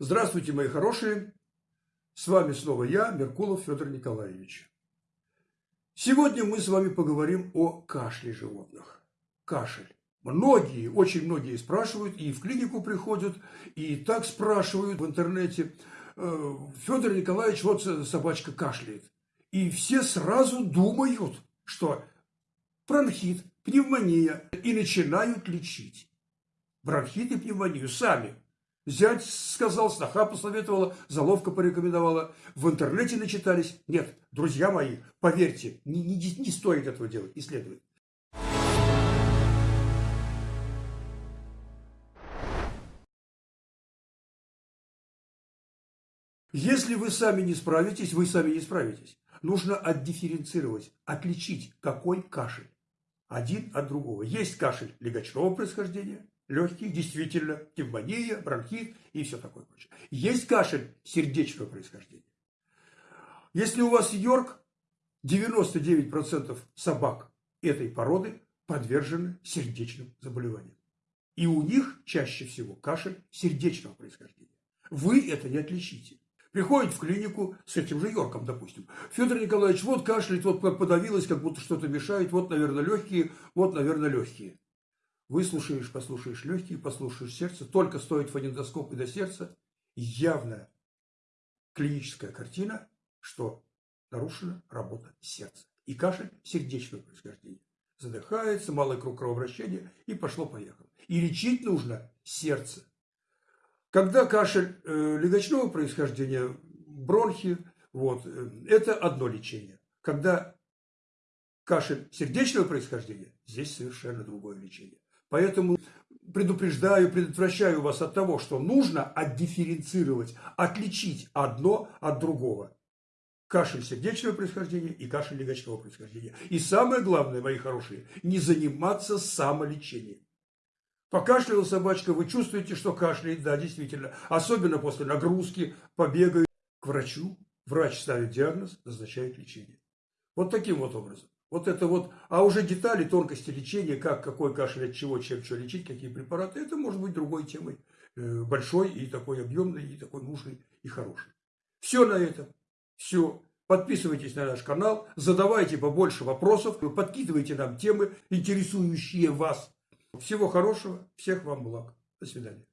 Здравствуйте, мои хорошие! С вами снова я, Меркулов Федор Николаевич. Сегодня мы с вами поговорим о кашле животных. Кашель. Многие, очень многие спрашивают, и в клинику приходят, и так спрашивают в интернете. «Э, Федор Николаевич, вот собачка кашляет. И все сразу думают, что бронхит, пневмония, и начинают лечить. Бронхит и пневмонию сами Зять сказал, сноха посоветовала, заловка порекомендовала. В интернете начитались. Нет, друзья мои, поверьте, не, не, не стоит этого делать, не. Если вы сами не справитесь, вы сами не справитесь. Нужно отдифференцировать, отличить, какой кашель. Один от другого. Есть кашель легочного происхождения, легкие, действительно, пневмония, бронхит и все такое прочее. Есть кашель сердечного происхождения. Если у вас Йорк, 99% собак этой породы подвержены сердечным заболеваниям. И у них чаще всего кашель сердечного происхождения. Вы это не отличите. Приходит в клинику с этим же Йорком, допустим. Федор Николаевич, вот кашляет, вот подавилось, как будто что-то мешает, вот, наверное, легкие, вот, наверное, легкие. Выслушаешь, послушаешь легкие, послушаешь сердце. Только стоит фонендоскоп и до сердца. Явная клиническая картина, что нарушена работа сердца. И кашель сердечного происхождения. Задыхается, малый круг кровообращения и пошло-поехало. И лечить нужно сердце. Когда кашель э, легочного происхождения, бронхи, вот, э, это одно лечение. Когда кашель сердечного происхождения, здесь совершенно другое лечение. Поэтому предупреждаю, предотвращаю вас от того, что нужно отдифференцировать, отличить одно от другого. Кашель сердечного происхождения и кашель легочного происхождения. И самое главное, мои хорошие, не заниматься самолечением. Покашляла собачка, вы чувствуете, что кашляет, да, действительно. Особенно после нагрузки, побега к врачу. Врач ставит диагноз, назначает лечение. Вот таким вот образом. Вот это вот, а уже детали, тонкости лечения, как, какой кашель, от чего, чем что лечить, какие препараты, это может быть другой темой. Э, большой и такой объемный, и такой нужный, и хороший. Все на этом. Все. Подписывайтесь на наш канал, задавайте побольше вопросов, подкидывайте нам темы, интересующие вас. Всего хорошего, всех вам благ. До свидания.